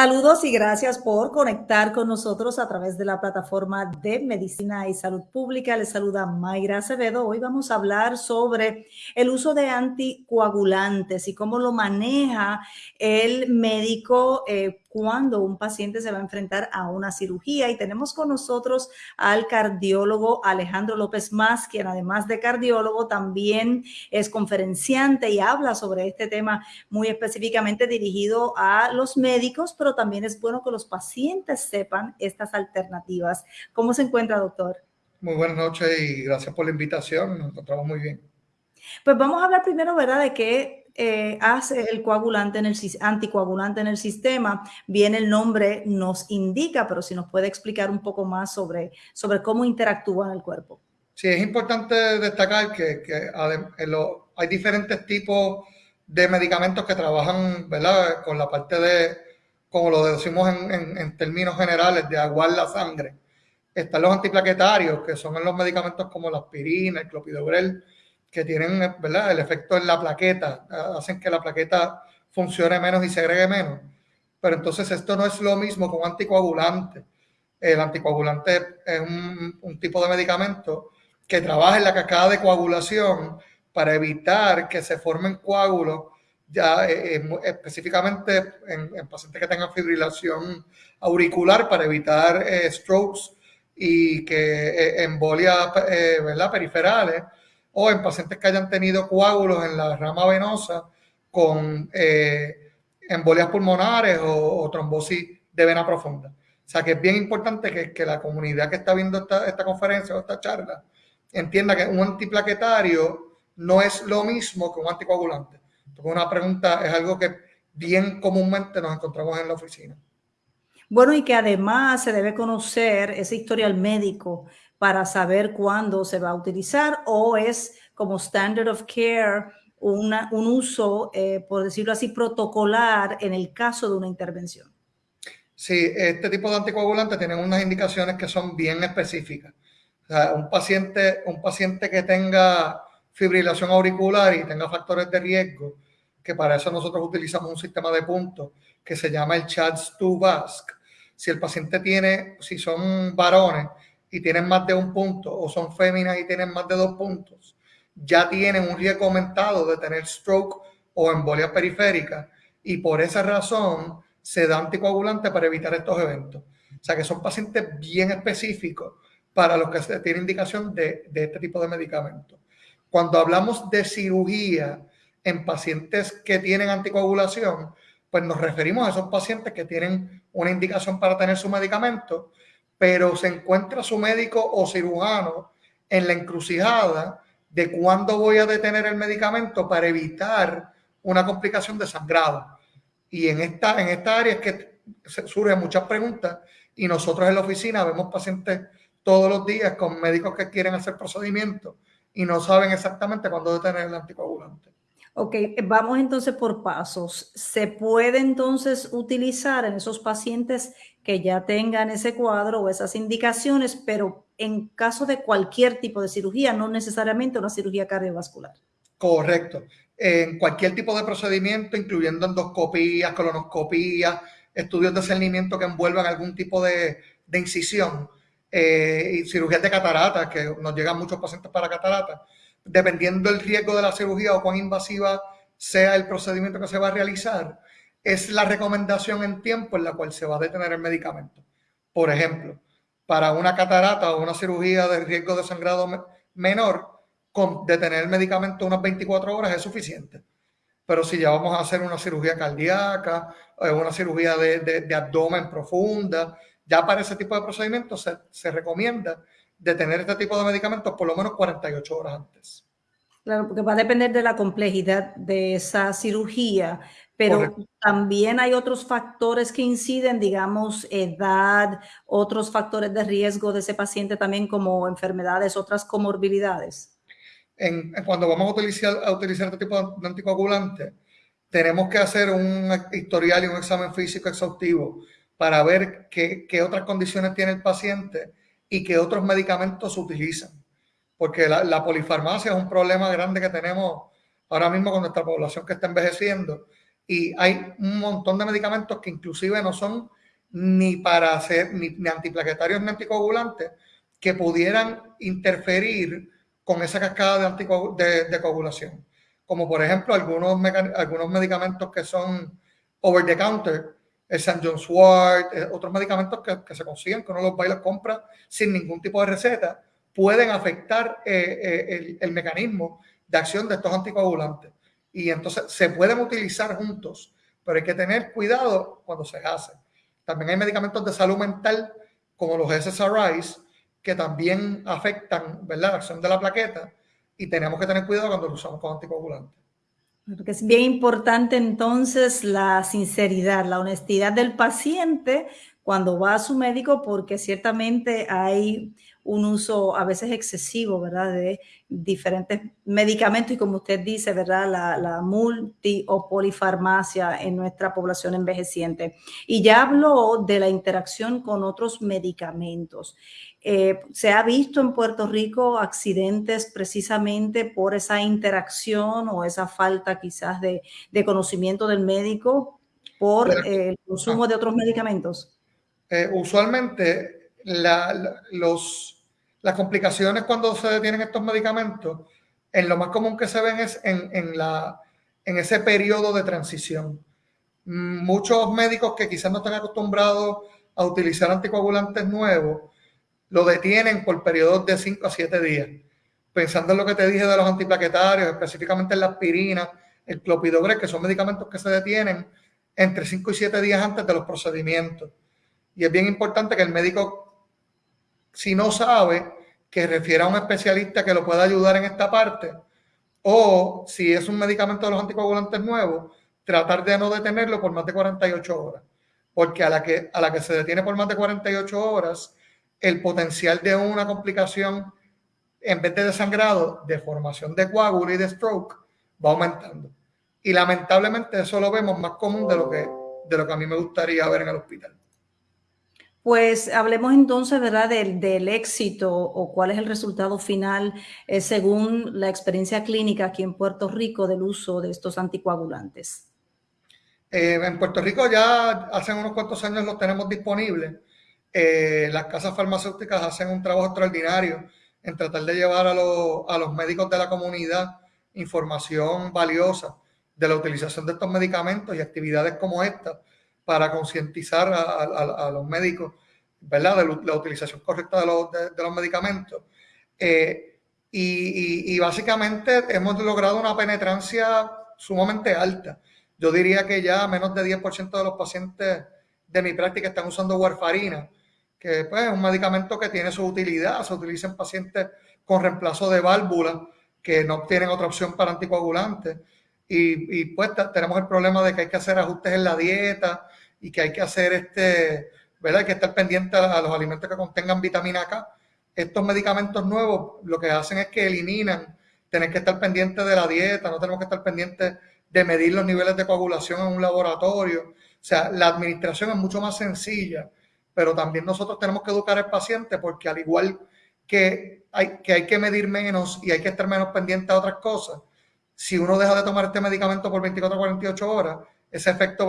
Saludos y gracias por conectar con nosotros a través de la plataforma de Medicina y Salud Pública. Les saluda Mayra Acevedo. Hoy vamos a hablar sobre el uso de anticoagulantes y cómo lo maneja el médico eh, cuando un paciente se va a enfrentar a una cirugía. Y tenemos con nosotros al cardiólogo Alejandro López Más, quien además de cardiólogo también es conferenciante y habla sobre este tema muy específicamente dirigido a los médicos, pero también es bueno que los pacientes sepan estas alternativas. ¿Cómo se encuentra, doctor? Muy buenas noches y gracias por la invitación. Nos encontramos muy bien. Pues vamos a hablar primero, ¿verdad?, de qué eh, hace el coagulante en el anticoagulante en el sistema, bien el nombre nos indica, pero si nos puede explicar un poco más sobre, sobre cómo interactúa en el cuerpo. Sí, es importante destacar que, que hay diferentes tipos de medicamentos que trabajan ¿verdad? con la parte de, como lo decimos en, en, términos generales, de aguar la sangre. Están los antiplaquetarios, que son los medicamentos como la aspirina, el clopidogrel, que tienen ¿verdad? el efecto en la plaqueta, hacen que la plaqueta funcione menos y segregue menos. Pero entonces esto no es lo mismo un anticoagulante. El anticoagulante es un, tipo de medicamento que trabaja en la cascada de coagulación para evitar que se formen coágulos, ya eh, eh, específicamente en, pacientes que tengan fibrilación auricular para evitar eh, strokes y que embolias ¿verdad? periferales o en pacientes que hayan tenido coágulos en la rama venosa con eh, embolias pulmonares o, trombosis de vena profunda. O sea que es bien importante que, la comunidad que está viendo esta, conferencia o esta charla entienda que un antiplaquetario no es lo mismo que un anticoagulante. Una pregunta es algo que bien comúnmente nos encontramos en la oficina. Bueno, y que además se debe conocer ese historial médico para saber cuándo se va a utilizar o es como standard of care un uso, eh, por decirlo así, protocolar en el caso de una intervención. Sí, este tipo de anticoagulantes tienen unas indicaciones que son bien específicas. O sea, un paciente, un paciente que tenga fibrilación auricular y tenga factores de riesgo, que para eso nosotros utilizamos un sistema de puntos que se llama el CHADS-2-VASC. Si el paciente tiene, si son varones, y tienen más de un punto o son féminas y tienen más de dos puntos, ya tienen un riesgo aumentado de tener stroke o embolia periférica y por esa razón se da anticoagulante para evitar estos eventos. O sea que son pacientes bien específicos para los que se tiene indicación de, de este tipo de medicamentos. Cuando hablamos de cirugía en pacientes que tienen anticoagulación, pues nos referimos a esos pacientes que tienen una indicación para tener su medicamento pero se encuentra su médico o cirujano en la encrucijada de cuándo voy a detener el medicamento para evitar una complicación de sangrado. Y en esta, en esta área es que surgen muchas preguntas y nosotros en la oficina vemos pacientes todos los días con médicos que quieren hacer procedimientos y no saben exactamente cuándo detener el anticoagulante. Ok, vamos entonces por pasos. ¿Se puede entonces utilizar en esos pacientes que ya tengan ese cuadro o esas indicaciones, pero en caso de cualquier tipo de cirugía, no necesariamente una cirugía cardiovascular? Correcto. En cualquier tipo de procedimiento, incluyendo endoscopías, colonoscopías, estudios de cernimiento que envuelvan algún tipo de, incisión, eh, y cirugías de catarata, que nos llegan muchos pacientes para catarata, dependiendo del riesgo de la cirugía o cuán invasiva sea el procedimiento que se va a realizar, es la recomendación en tiempo en la cual se va a detener el medicamento. Por ejemplo, para una catarata o una cirugía de riesgo de sangrado menor, con detener el medicamento unas 24 horas es suficiente. Pero si ya vamos a hacer una cirugía cardíaca, eh, una cirugía de, abdomen profunda, ya para ese tipo de procedimientos se recomienda de tener este tipo de medicamentos por lo menos 48 horas antes. Claro, porque va a depender de la complejidad de esa cirugía, pero también hay otros factores que inciden, digamos, edad, otros factores de riesgo de ese paciente también como enfermedades, otras comorbilidades. En, cuando vamos a utilizar, a utilizar este tipo de anticoagulante, tenemos que hacer un historial y un examen físico exhaustivo para ver qué, qué otras condiciones tiene el paciente y qué otros medicamentos se utilizan. Porque la, polifarmacia es un problema grande que tenemos ahora mismo con nuestra población que está envejeciendo Y hay un montón de medicamentos que inclusive no son ni para hacer ni, antiplaquetarios ni anticoagulantes que pudieran interferir con esa cascada de, de, coagulación. Como por ejemplo algunos, algunos medicamentos que son over the counter, el St. John's Wort, eh, otros medicamentos que, se consiguen, que uno los va compra sin ningún tipo de receta, pueden afectar eh, eh, el, el, mecanismo de acción de estos anticoagulantes. Y entonces se pueden utilizar juntos, pero hay que tener cuidado cuando se hace. También hay medicamentos de salud mental, como los SSRIs, que también afectan ¿verdad? la acción de la plaqueta y tenemos que tener cuidado cuando lo usamos con anticoagulantes. Porque es bien importante entonces la sinceridad, la honestidad del paciente cuando va a su médico, porque ciertamente hay un uso a veces excesivo, ¿verdad? De diferentes medicamentos y como usted dice, ¿verdad? La, la, multi o polifarmacia en nuestra población envejeciente. Y ya habló de la interacción con otros medicamentos. Eh, ¿Se ha visto en Puerto Rico accidentes precisamente por esa interacción o esa falta quizás de, de conocimiento del médico por el consumo de otros medicamentos? Eh, usualmente las complicaciones cuando se detienen estos medicamentos, en lo más común que se ven es en, en, la, en ese periodo de transición. Muchos médicos que quizás no están acostumbrados a utilizar anticoagulantes nuevos, lo detienen por periodos de 5 a 7 días. Pensando en lo que te dije de los antiplaquetarios, específicamente en la aspirina, el clopidogrel, que son medicamentos que se detienen entre 5 y 7 días antes de los procedimientos. Y es bien importante que el médico, si no sabe, que refiera a un especialista que lo pueda ayudar en esta parte, o si es un medicamento de los anticoagulantes nuevos, tratar de no detenerlo por más de 48 horas. Porque a la que, a la que se detiene por más de 48 horas, el potencial de una complicación en vez de desangrado, de formación de coágulo y de stroke, va aumentando. Y lamentablemente eso lo vemos más común de lo que, de lo que a mí me gustaría ver en el hospital. Pues hablemos entonces, ¿verdad?, del, éxito o cuál es el resultado final eh, según la experiencia clínica aquí en Puerto Rico del uso de estos anticoagulantes. Eh, en Puerto Rico ya hace unos cuantos años los tenemos disponibles eh, las casas farmacéuticas hacen un trabajo extraordinario en tratar de llevar a, los médicos de la comunidad información valiosa de la utilización de estos medicamentos y actividades como esta para concientizar a, los médicos, ¿verdad?, de la utilización correcta de los, medicamentos. Eh, y, básicamente hemos logrado una penetrancia sumamente alta. Yo diría que ya menos de 10% de los pacientes de mi práctica están usando warfarina que pues, es un medicamento que tiene su utilidad, se utiliza en pacientes con reemplazo de válvula que no tienen otra opción para anticoagulantes. Y pues tenemos el problema de que hay que hacer ajustes en la dieta y que hay que hacer este, ¿verdad? Hay que estar pendiente a, los alimentos que contengan vitamina K. Estos medicamentos nuevos lo que hacen es que eliminan tener que estar pendiente de la dieta, no tenemos que estar pendientes de medir los niveles de coagulación en un laboratorio. O sea, la administración es mucho más sencilla pero también nosotros tenemos que educar al paciente porque al igual que hay, que hay que medir menos y hay que estar menos pendiente a otras cosas, si uno deja de tomar este medicamento por 24 o 48 horas, ese efecto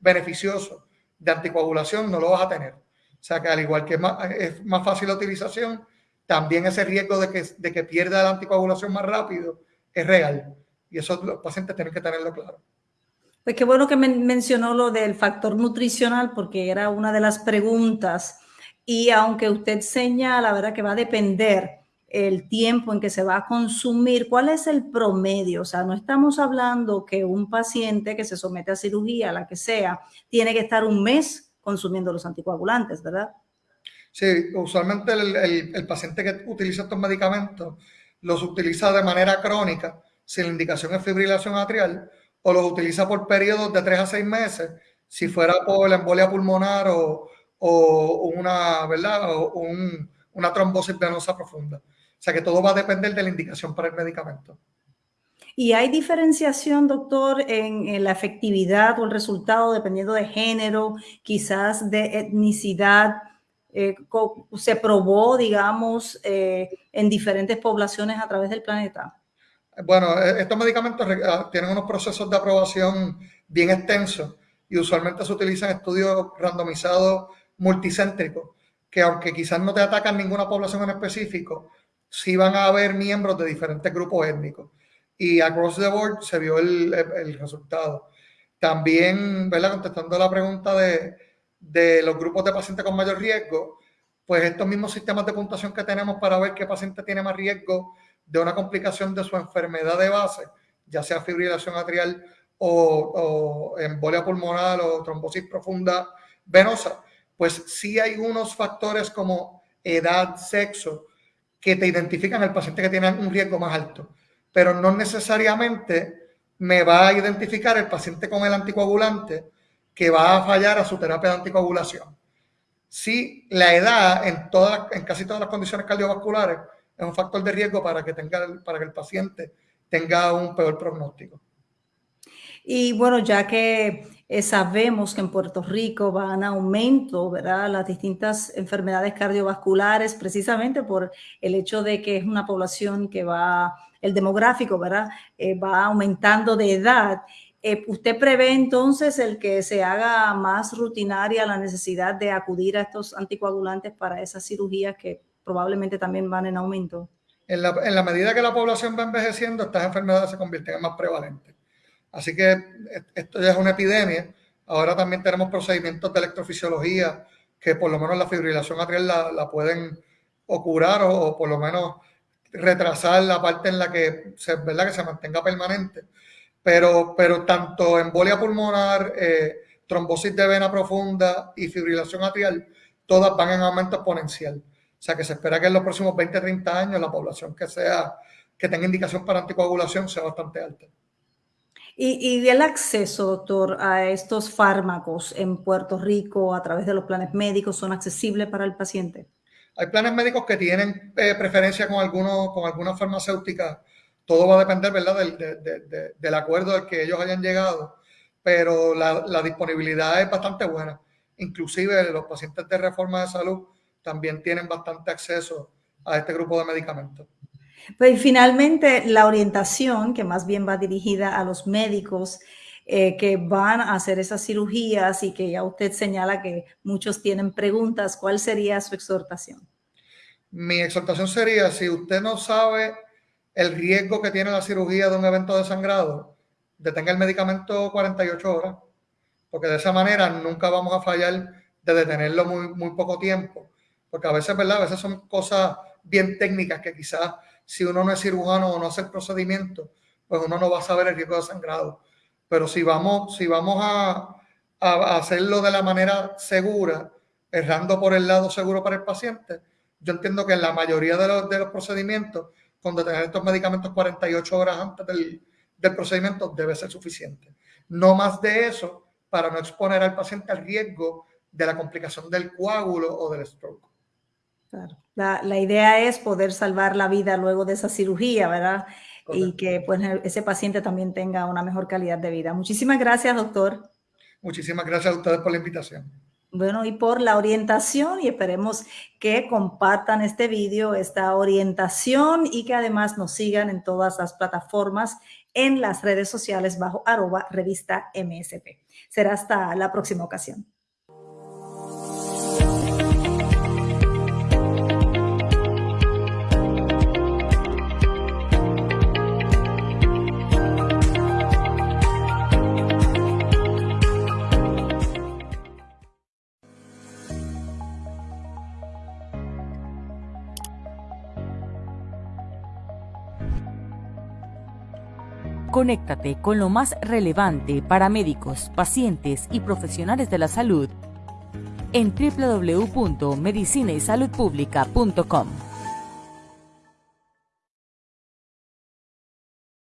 beneficioso de anticoagulación no lo vas a tener. O sea que al igual que es más, fácil la utilización, también ese riesgo de que, de que pierda la anticoagulación más rápido es real. Y eso los pacientes tienen que tenerlo claro. Pues qué bueno que mencionó lo del factor nutricional porque era una de las preguntas y aunque usted señala, la verdad que va a depender el tiempo en que se va a consumir, ¿cuál es el promedio? O sea, no estamos hablando que un paciente que se somete a cirugía, la que sea, tiene que estar un mes consumiendo los anticoagulantes, ¿verdad? Sí, usualmente el, paciente que utiliza estos medicamentos los utiliza de manera crónica, si la indicación es fibrilación atrial, o los utiliza por periodos de 3 a 6 meses, si fuera por la embolia pulmonar o, una, ¿verdad? O un, una trombosis venosa profunda. O sea que todo va a depender de la indicación para el medicamento. ¿Y hay diferenciación, doctor, en, la efectividad o el resultado dependiendo de género, quizás de etnicidad? Eh, ¿Se probó, digamos, eh, en diferentes poblaciones a través del planeta? Bueno, e-, estos medicamentos ah, tienen unos procesos de aprobación bien extenso y usualmente se utilizan estudios randomizados multicéntricos, que aunque quizás no te atacan ninguna población en específico, sí van a haber miembros de diferentes grupos étnicos. Y across the board se vio el, el resultado. También, ¿verdad? Contestando la pregunta de, de los grupos de pacientes con mayor riesgo, pues estos mismos sistemas de puntuación que tenemos para ver qué paciente tiene más riesgo de una complicación de su enfermedad de base, ya sea fibrilación atrial o, embolia pulmonar o trombosis profunda venosa, pues sí hay unos factores como edad, sexo, que te identifican al paciente que tiene un riesgo más alto, pero no necesariamente me va a identificar el paciente con el anticoagulante que va a fallar a su terapia de anticoagulación. Sí, la edad en, todas, en casi todas las condiciones cardiovasculares es un factor de riesgo para que, tenga, para que el paciente tenga un peor pronóstico. Y bueno, ya que eh, sabemos que en Puerto Rico van a aumento, ¿verdad? Las distintas enfermedades cardiovasculares, precisamente por el hecho de que es una población que va, el demográfico, ¿verdad? Eh, va aumentando de edad. Eh, ¿Usted prevé entonces el que se haga más rutinaria la necesidad de acudir a estos anticoagulantes para esas cirugías que probablemente también van en aumento? En la, en la medida que la población va envejeciendo, estas enfermedades se convierten en más prevalentes. Así que esto ya es una epidemia. Ahora también tenemos procedimientos de electrofisiología que por lo menos la fibrilación atrial la, pueden o curar o, o, por lo menos retrasar la parte en la que se, ¿verdad? que se mantenga permanente pero, pero tanto embolia pulmonar, eh, trombosis de vena profunda y fibrilación atrial, todas van en aumento exponencial. O sea que se espera que en los próximos 20, 30 años la población que sea que tenga indicación para anticoagulación sea bastante alta. Y, y, el acceso, doctor, a estos fármacos en Puerto Rico a través de los planes médicos son accesibles para el paciente. Hay planes médicos que tienen eh, preferencia con, algunos, con algunas farmacéuticas todo va a depender, ¿verdad?, del, del acuerdo al que ellos hayan llegado, pero la, la, disponibilidad es bastante buena. Inclusive los pacientes de reforma de salud también tienen bastante acceso a este grupo de medicamentos. Pues finalmente la orientación, que más bien va dirigida a los médicos eh, que van a hacer esas cirugías y que ya usted señala que muchos tienen preguntas, ¿cuál sería su exhortación? Mi exhortación sería, si usted no sabe el riesgo que tiene la cirugía de un evento de sangrado, detenga el medicamento 48 horas, porque de esa manera nunca vamos a fallar de detenerlo muy, muy poco tiempo, porque a veces, ¿verdad? A veces son cosas bien técnicas que quizás si uno no es cirujano o no hace el procedimiento, pues uno no va a saber el riesgo de sangrado. Pero si vamos, si vamos a, hacerlo de la manera segura, errando por el lado seguro para el paciente, yo entiendo que en la mayoría de los, de los procedimientos con detener estos medicamentos 48 horas antes del, del procedimiento debe ser suficiente. No más de eso para no exponer al paciente al riesgo de la complicación del coágulo o del stroke. Claro. La, la, idea es poder salvar la vida luego de esa cirugía, ¿verdad? Correcto. Y que pues, ese paciente también tenga una mejor calidad de vida. Muchísimas gracias, doctor. Muchísimas gracias a ustedes por la invitación. Bueno, y por la orientación y esperemos que compartan este vídeo, esta orientación y que además nos sigan en todas las plataformas en las redes sociales bajo arroba revista MSP. Será hasta la próxima ocasión. Conéctate con lo más relevante para médicos, pacientes y profesionales de la salud en www.medicinaysaludpublica.com.